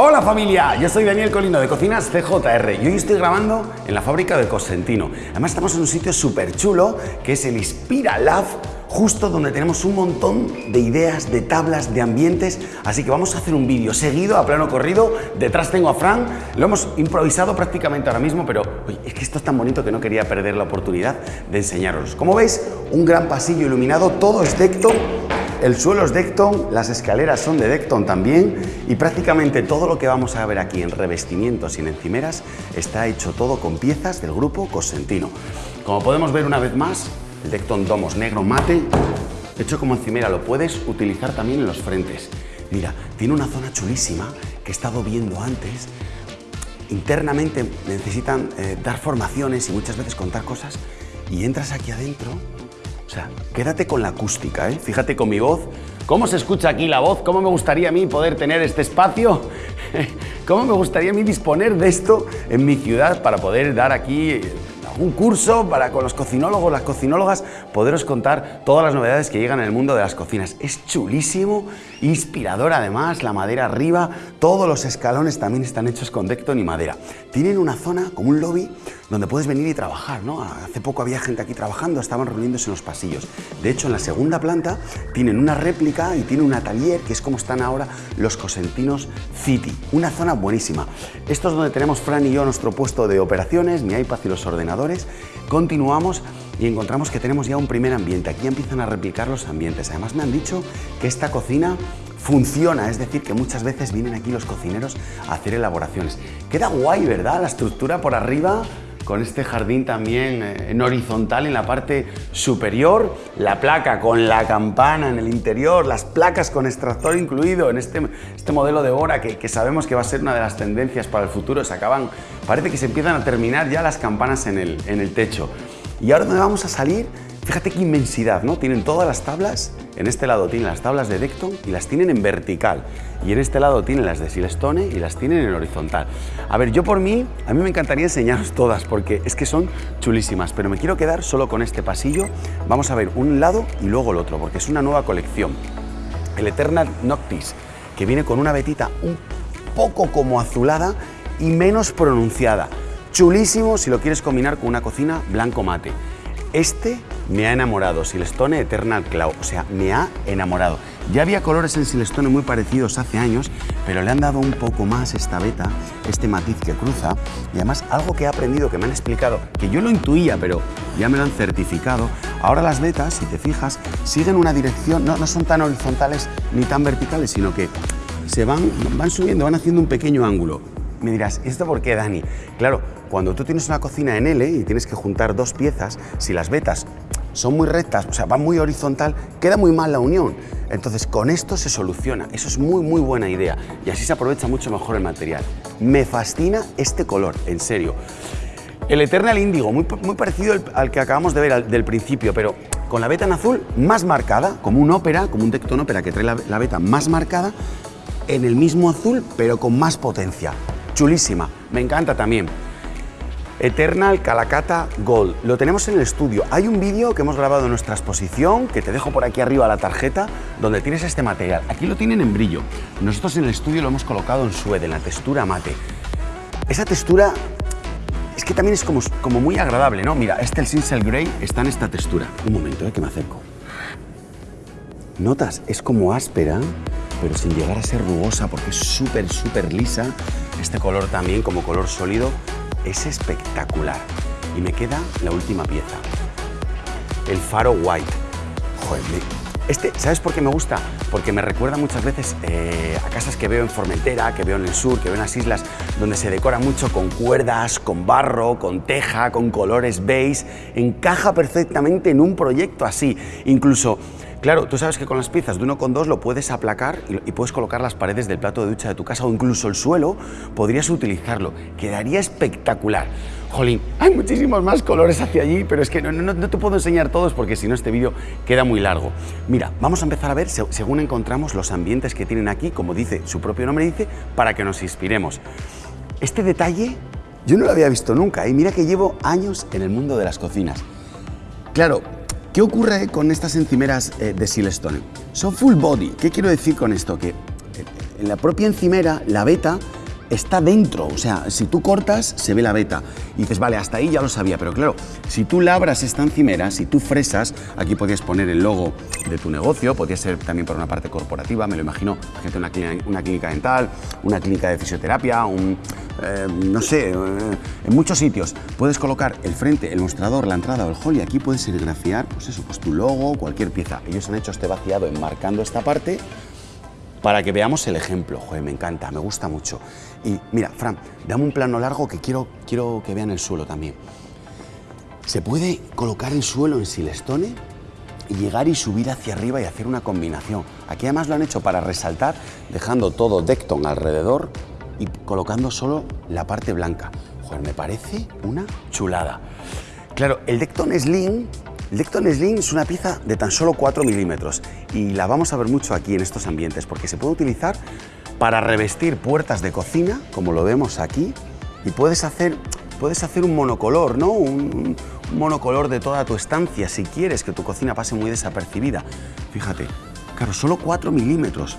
Hola familia, yo soy Daniel Colino de Cocinas CJR y hoy estoy grabando en la fábrica de Cosentino. Además estamos en un sitio súper chulo que es el Inspira Lab, justo donde tenemos un montón de ideas, de tablas, de ambientes, así que vamos a hacer un vídeo seguido, a plano corrido, detrás tengo a Fran, lo hemos improvisado prácticamente ahora mismo, pero es que esto es tan bonito que no quería perder la oportunidad de enseñaros. Como veis, un gran pasillo iluminado, todo es Decton, el suelo es Decton, las escaleras son de Decton también y prácticamente todo lo que vamos a ver aquí en revestimientos y en encimeras está hecho todo con piezas del grupo Cosentino. Como podemos ver una vez más, el Decton Domos negro mate, hecho como encimera, lo puedes utilizar también en los frentes. Mira, tiene una zona chulísima que he estado viendo antes. Internamente necesitan eh, dar formaciones y muchas veces contar cosas y entras aquí adentro o sea, quédate con la acústica, ¿eh? Fíjate con mi voz. ¿Cómo se escucha aquí la voz? ¿Cómo me gustaría a mí poder tener este espacio? ¿Cómo me gustaría a mí disponer de esto en mi ciudad para poder dar aquí un curso para con los cocinólogos, las cocinólogas, poderos contar todas las novedades que llegan en el mundo de las cocinas. Es chulísimo, inspirador además, la madera arriba, todos los escalones también están hechos con Decton y madera. Tienen una zona como un lobby donde puedes venir y trabajar, ¿no? Hace poco había gente aquí trabajando, estaban reuniéndose en los pasillos. De hecho, en la segunda planta tienen una réplica y tiene un atelier, que es como están ahora los Cosentinos City. Una zona buenísima. Esto es donde tenemos Fran y yo nuestro puesto de operaciones, mi iPad y los ordenadores. Continuamos y encontramos que tenemos ya un primer ambiente. Aquí empiezan a replicar los ambientes. Además me han dicho que esta cocina funciona, es decir, que muchas veces vienen aquí los cocineros a hacer elaboraciones. Queda guay, ¿verdad? La estructura por arriba con este jardín también eh, en horizontal en la parte superior, la placa con la campana en el interior, las placas con extractor incluido en este, este modelo de hora que, que, sabemos que va a ser una de las tendencias para el futuro, se acaban, parece que se empiezan a terminar ya las campanas en el, en el techo. Y ahora donde vamos a salir Fíjate qué inmensidad, ¿no? Tienen todas las tablas, en este lado tienen las tablas de Decton y las tienen en vertical. Y en este lado tienen las de Silestone y las tienen en horizontal. A ver, yo por mí, a mí me encantaría enseñaros todas porque es que son chulísimas, pero me quiero quedar solo con este pasillo. Vamos a ver un lado y luego el otro, porque es una nueva colección. El Eternal Noctis, que viene con una vetita un poco como azulada y menos pronunciada. Chulísimo si lo quieres combinar con una cocina blanco mate. Este me ha enamorado, Silestone Eternal Cloud, o sea, me ha enamorado. Ya había colores en Silestone muy parecidos hace años, pero le han dado un poco más esta beta, este matiz que cruza, y además algo que he aprendido, que me han explicado, que yo lo intuía, pero ya me lo han certificado, ahora las betas, si te fijas, siguen una dirección, no, no son tan horizontales ni tan verticales, sino que se van, van subiendo, van haciendo un pequeño ángulo. Me dirás, ¿esto por qué, Dani? Claro, cuando tú tienes una cocina en L y tienes que juntar dos piezas, si las vetas son muy rectas, o sea, van muy horizontal, queda muy mal la unión. Entonces, con esto se soluciona. Eso es muy, muy buena idea. Y así se aprovecha mucho mejor el material. Me fascina este color, en serio. El Eternal Índigo, muy, muy parecido al, que acabamos de ver del principio, pero con la beta en azul más marcada, como un ópera, como un Decton ópera que trae la, la beta más marcada, en el mismo azul, pero con más potencia. Chulísima, me encanta también. Eternal Calacata Gold. Lo tenemos en el estudio. Hay un vídeo que hemos grabado en nuestra exposición, que te dejo por aquí arriba la tarjeta, donde tienes este material. Aquí lo tienen en brillo. Nosotros en el estudio lo hemos colocado en suede, en la textura mate. Esa textura es que también es como, muy agradable, ¿no? Mira, este el Sinsel Grey está en esta textura. Un momento, ¿eh? que me acerco. ¿Notas? Es como áspera, pero sin llegar a ser rugosa porque es súper, súper lisa. Este color también como color sólido es espectacular. Y me queda la última pieza, el faro white. Joder, este, ¿sabes por qué me gusta? Porque me recuerda muchas veces eh, a casas que veo en Formentera, que veo en el sur, que veo en las islas, donde se decora mucho con cuerdas, con barro, con teja, con colores beige. Encaja perfectamente en un proyecto así. Incluso Claro, tú sabes que con las piezas de uno con dos lo puedes aplacar y, puedes colocar las paredes del plato de ducha de tu casa o incluso el suelo, podrías utilizarlo. Quedaría espectacular. Jolín, hay muchísimos más colores hacia allí, pero es que no, no, te puedo enseñar todos porque si no este vídeo queda muy largo. Mira, vamos a empezar a ver según encontramos los ambientes que tienen aquí, como dice su propio nombre dice, para que nos inspiremos. Este detalle yo no lo había visto nunca y mira que llevo años en el mundo de las cocinas. Claro, ¿Qué ocurre con estas encimeras eh, de Silestone? Son full body. ¿Qué quiero decir con esto? Que eh, en la propia encimera, la veta está dentro, o sea, si tú cortas, se ve la veta. Y dices, vale, hasta ahí ya lo sabía, pero claro, si tú labras esta encimera, si tú fresas, aquí podías poner el logo de tu negocio, podría ser también por una parte corporativa, me lo imagino, gente una una clínica dental, una clínica de fisioterapia, un, eh, no sé, eh, en muchos sitios. Puedes colocar el frente, el mostrador, la entrada o el hall y aquí puedes serigrafiar, pues eso, pues tu logo, cualquier pieza. Ellos han hecho este vaciado enmarcando esta parte para que veamos el ejemplo. Joder, me encanta, me gusta mucho. Y mira, Fran, dame un plano largo que quiero, quiero que vean el suelo también. Se puede colocar el suelo en silestone y llegar y subir hacia arriba y hacer una combinación. Aquí además lo han hecho para resaltar, dejando todo Decton alrededor y colocando solo la parte blanca. Joder, me parece una chulada. Claro, el Decton Slim Decton Slim es una pieza de tan solo 4 milímetros y la vamos a ver mucho aquí en estos ambientes porque se puede utilizar para revestir puertas de cocina, como lo vemos aquí, y puedes hacer, puedes hacer un monocolor, ¿no? Un, monocolor de toda tu estancia si quieres que tu cocina pase muy desapercibida. Fíjate, claro, solo 4 milímetros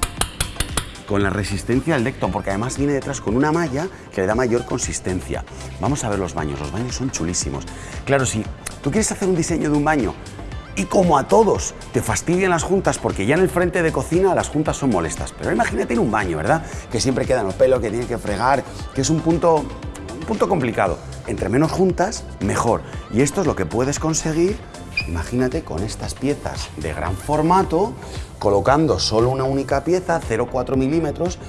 con la resistencia del Decton, porque además viene detrás con una malla que le da mayor consistencia. Vamos a ver los baños, los baños son chulísimos. Claro, si tú quieres hacer un diseño de un baño y como a todos te fastidian las juntas porque ya en el frente de cocina las juntas son molestas, pero imagínate en un baño, ¿verdad? Que siempre quedan los pelos, que tienes que fregar, que es un punto, un punto complicado. Entre menos juntas, mejor. Y esto es lo que puedes conseguir, imagínate, con estas piezas de gran formato, colocando solo una única pieza, 0,4 milímetros,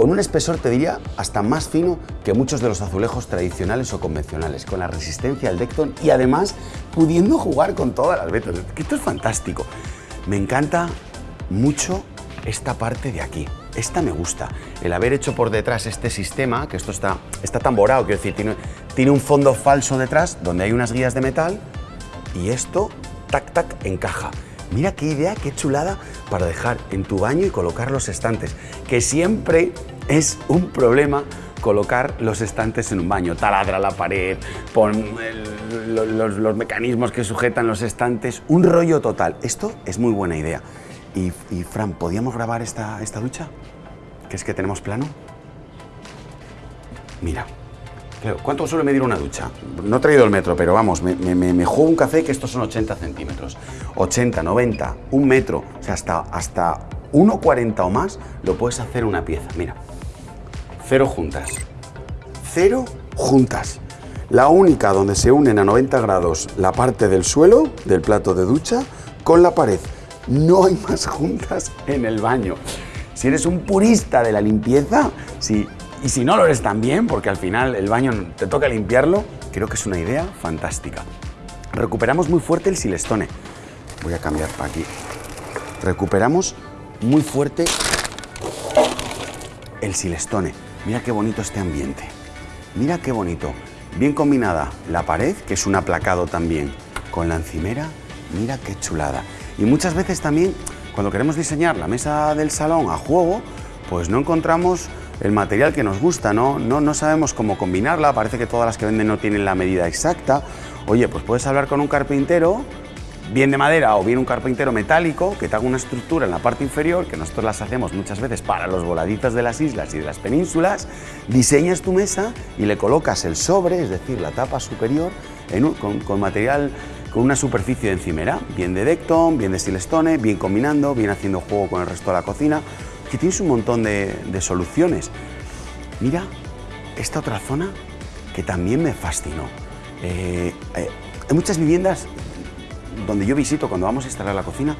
con un espesor, te diría, hasta más fino que muchos de los azulejos tradicionales o convencionales, con la resistencia del Decton y además pudiendo jugar con todas las vetas. Esto es fantástico. Me encanta mucho esta parte de aquí. Esta me gusta. El haber hecho por detrás este sistema, que esto está, está tamborado, quiero decir, tiene, tiene un fondo falso detrás donde hay unas guías de metal y esto, tac, tac, encaja. Mira qué idea, qué chulada para dejar en tu baño y colocar los estantes, que siempre es un problema colocar los estantes en un baño. Taladra la pared, pon los, mecanismos que sujetan los estantes, un rollo total. Esto es muy buena idea. Y, Fran, ¿podíamos grabar esta, esta ducha? ¿Que es que tenemos plano? Mira, ¿Cuánto suele medir una ducha? No he traído el metro, pero vamos, me, me, juego un café que estos son 80 centímetros. 80, 90, un metro, o sea, hasta, hasta 1,40 o más lo puedes hacer una pieza. Mira, cero juntas. Cero juntas. La única donde se unen a 90 grados la parte del suelo, del plato de ducha, con la pared. No hay más juntas en el baño. Si eres un purista de la limpieza, si y si no lo eres también, porque al final el baño te toca limpiarlo, creo que es una idea fantástica. Recuperamos muy fuerte el silestone. Voy a cambiar para aquí. Recuperamos muy fuerte el silestone. Mira qué bonito este ambiente. Mira qué bonito. Bien combinada la pared, que es un aplacado también, con la encimera. Mira qué chulada. Y muchas veces también, cuando queremos diseñar la mesa del salón a juego, pues no encontramos el material que nos gusta, ¿no? ¿no? No sabemos cómo combinarla, parece que todas las que venden no tienen la medida exacta. Oye, pues puedes hablar con un carpintero, bien de madera o bien un carpintero metálico, que te haga una estructura en la parte inferior, que nosotros las hacemos muchas veces para los voladitos de las islas y de las penínsulas, diseñas tu mesa y le colocas el sobre, es decir, la tapa superior, con, material con una superficie de encimera, bien de Decton, bien de Silestone, bien combinando, bien haciendo juego con el resto de la cocina que tienes un montón de, soluciones. Mira, esta otra zona que también me fascinó. Eh, eh, hay muchas viviendas donde yo visito cuando vamos a instalar la cocina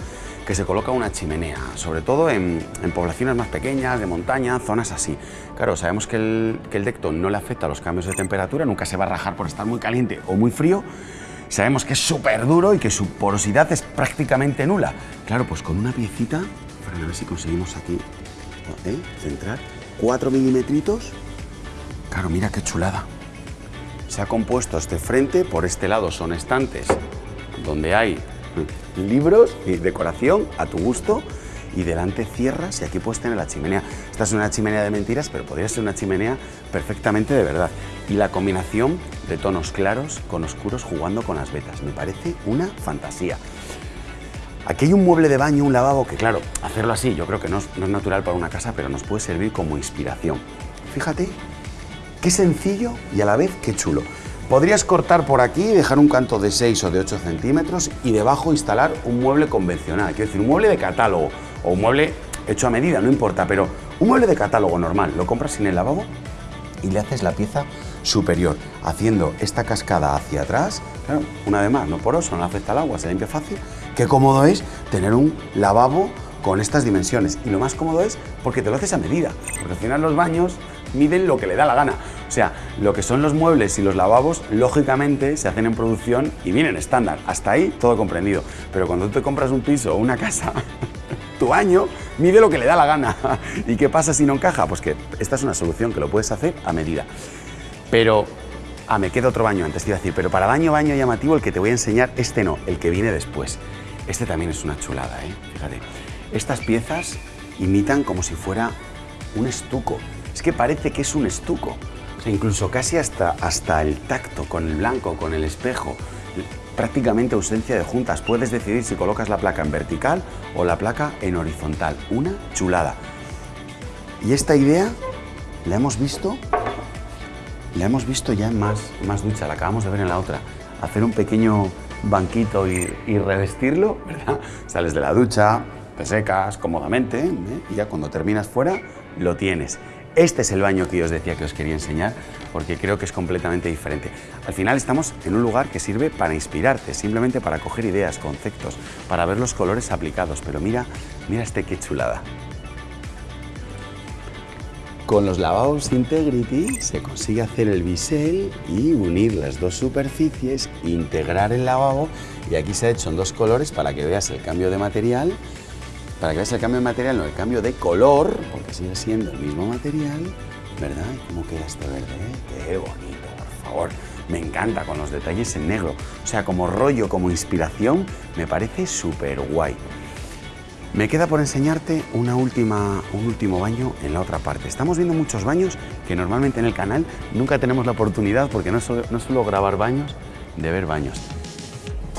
que se coloca una chimenea, sobre todo en, poblaciones más pequeñas, de montaña, zonas así. Claro, sabemos que el, que el Decton no le afecta a los cambios de temperatura, nunca se va a rajar por estar muy caliente o muy frío, sabemos que es súper duro y que su porosidad es prácticamente nula. Claro, pues con una piecita, para ver si conseguimos aquí ¿eh? centrar, 4 milímetros. Claro, mira qué chulada. Se ha compuesto este frente, por este lado son estantes donde hay libros y decoración a tu gusto y delante cierras y aquí puedes tener la chimenea. Esta es una chimenea de mentiras, pero podría ser una chimenea perfectamente de verdad. Y la combinación de tonos claros con oscuros jugando con las vetas. Me parece una fantasía. Aquí hay un mueble de baño, un lavabo, que claro, hacerlo así yo creo que no es, no es natural para una casa, pero nos puede servir como inspiración. Fíjate, qué sencillo y a la vez qué chulo. Podrías cortar por aquí, dejar un canto de 6 o de 8 centímetros y debajo instalar un mueble convencional, quiero decir, un mueble de catálogo o un mueble hecho a medida, no importa, pero un mueble de catálogo normal, lo compras sin el lavabo y le haces la pieza superior, haciendo esta cascada hacia atrás, claro, una vez más, no poroso, no afecta al agua, se limpia fácil, qué cómodo es tener un lavabo con estas dimensiones. Y lo más cómodo es porque te lo haces a medida, porque al final los baños miden lo que le da la gana. O sea, lo que son los muebles y los lavabos, lógicamente, se hacen en producción y vienen estándar. Hasta ahí todo comprendido. Pero cuando tú te compras un piso o una casa, tu baño mide lo que le da la gana. ¿Y qué pasa si no encaja? Pues que esta es una solución que lo puedes hacer a medida. Pero, ah, me queda otro baño antes, te iba a decir, pero para baño, baño llamativo, el que te voy a enseñar, este no, el que viene después. Este también es una chulada, ¿eh? Fíjate. Estas piezas imitan como si fuera un estuco. Es que parece que es un estuco. Incluso casi hasta, hasta el tacto con el blanco, con el espejo. Prácticamente ausencia de juntas. Puedes decidir si colocas la placa en vertical o la placa en horizontal. Una chulada. Y esta idea la hemos visto, la hemos visto ya en más, más ducha, la acabamos de ver en la otra. Hacer un pequeño banquito y, revestirlo, ¿verdad? Sales de la ducha, te secas cómodamente ¿eh? y ya cuando terminas fuera lo tienes. Este es el baño que yo os decía que os quería enseñar porque creo que es completamente diferente. Al final estamos en un lugar que sirve para inspirarte, simplemente para coger ideas, conceptos, para ver los colores aplicados. Pero mira, mira este qué chulada. Con los lavabos Integrity se consigue hacer el bisel y unir las dos superficies, integrar el lavabo y aquí se ha hecho en dos colores para que veas el cambio de material, para que veas el cambio de material, no el cambio de color, porque sigue siendo el mismo material, ¿verdad? ¿Cómo queda este verde? Eh? Qué bonito, por favor. Me encanta con los detalles en negro. O sea, como rollo, como inspiración, me parece súper guay. Me queda por enseñarte una última, un último baño en la otra parte. Estamos viendo muchos baños que normalmente en el canal nunca tenemos la oportunidad, porque no, suelo, no suelo grabar baños, de ver baños.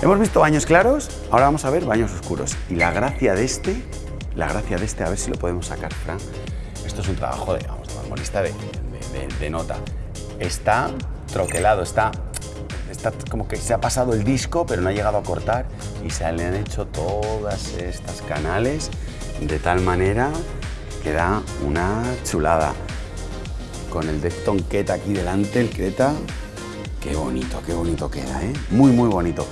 Hemos visto baños claros, ahora vamos a ver baños oscuros. Y la gracia de este, la gracia de este, a ver si lo podemos sacar, Fran. Esto es un trabajo de, vamos, de, de, de nota. Está troquelado, está como que se ha pasado el disco, pero no ha llegado a cortar y se le han hecho todas estas canales de tal manera que da una chulada. Con el Defton Ket aquí delante, el Creta, qué bonito, qué bonito queda, ¿eh? Muy, muy bonito.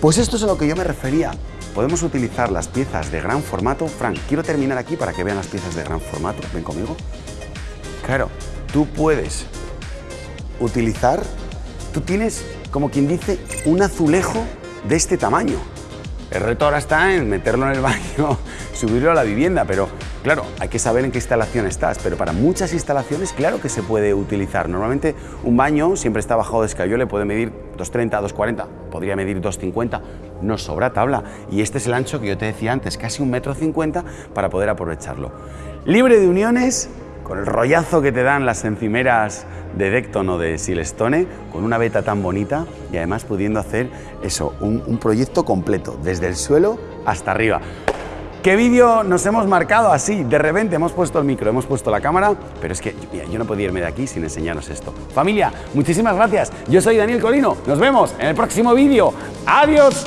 Pues esto es a lo que yo me refería. Podemos utilizar las piezas de gran formato. Frank, quiero terminar aquí para que vean las piezas de gran formato. Ven conmigo. Claro, tú puedes utilizar, tú tienes como quien dice, un azulejo de este tamaño. El reto ahora está en meterlo en el baño, subirlo a la vivienda, pero claro, hay que saber en qué instalación estás, pero para muchas instalaciones claro que se puede utilizar. Normalmente un baño siempre está bajado de escayole, puede medir 2,30, 2,40, podría medir 2,50, no sobra tabla. Y este es el ancho que yo te decía antes, casi un metro cincuenta para poder aprovecharlo. Libre de uniones, con el rollazo que te dan las encimeras de Decton o de Silestone, con una beta tan bonita y además pudiendo hacer eso, un, proyecto completo, desde el suelo hasta arriba. ¿Qué vídeo nos hemos marcado así? De repente hemos puesto el micro, hemos puesto la cámara, pero es que yo no podía irme de aquí sin enseñaros esto. Familia, muchísimas gracias. Yo soy Daniel Colino. Nos vemos en el próximo vídeo. ¡Adiós!